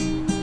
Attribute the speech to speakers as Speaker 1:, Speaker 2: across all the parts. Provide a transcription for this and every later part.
Speaker 1: 嗯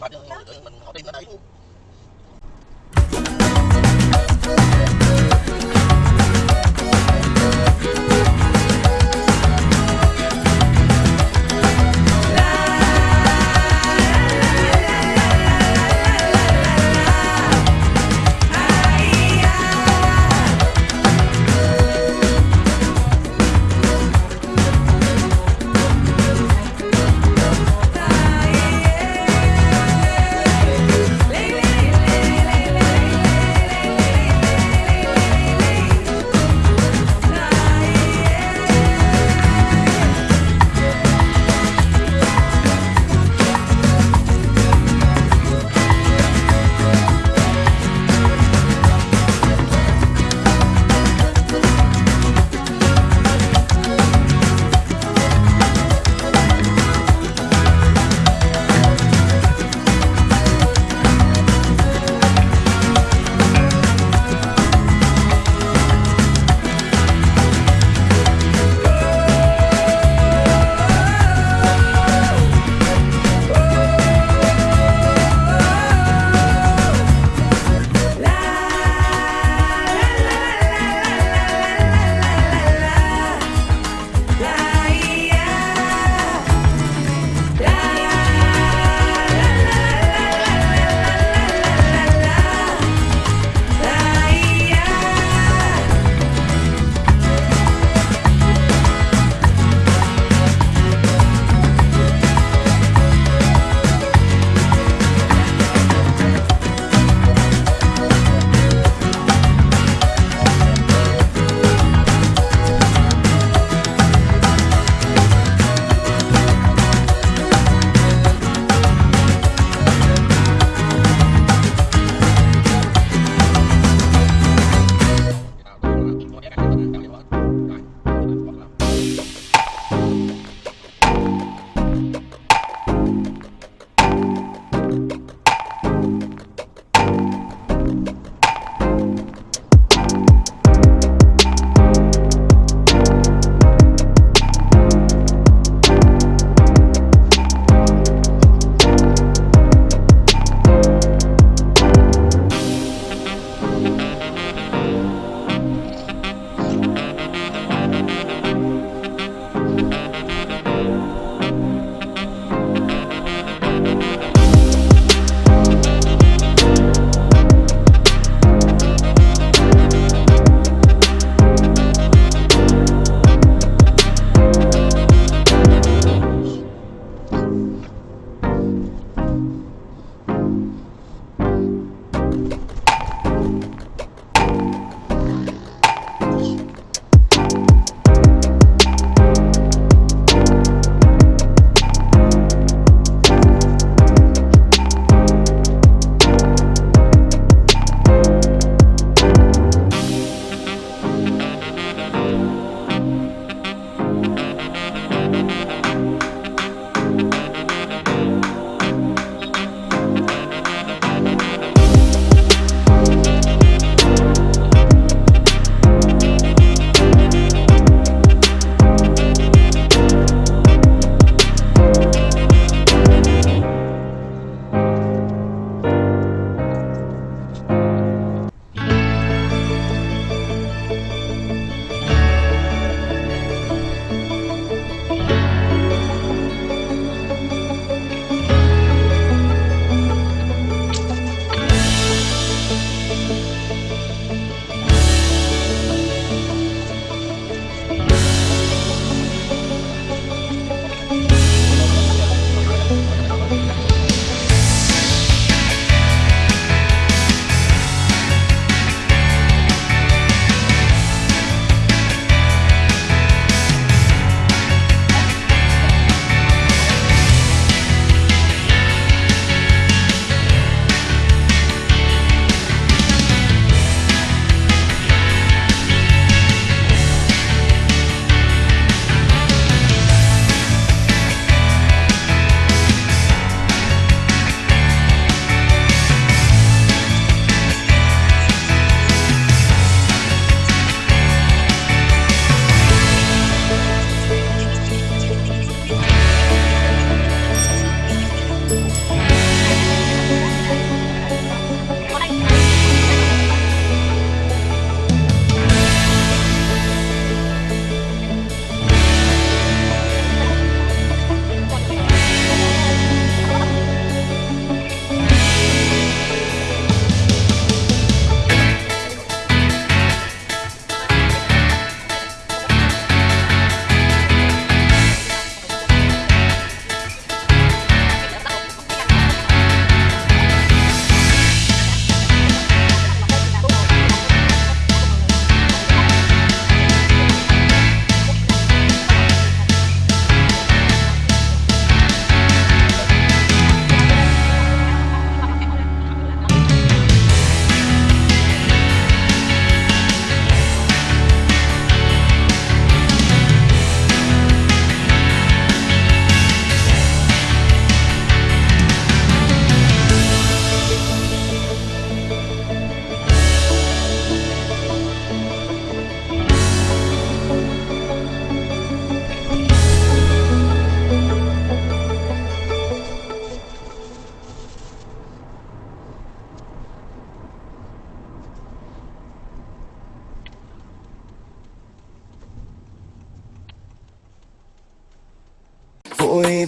Speaker 1: Mình họ đi nó đẩy luôn.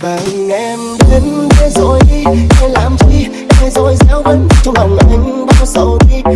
Speaker 2: Vàng em đến thế rồi đi em làm chi? Thế rồi gieo vẫn trong lòng anh bao sầu đi?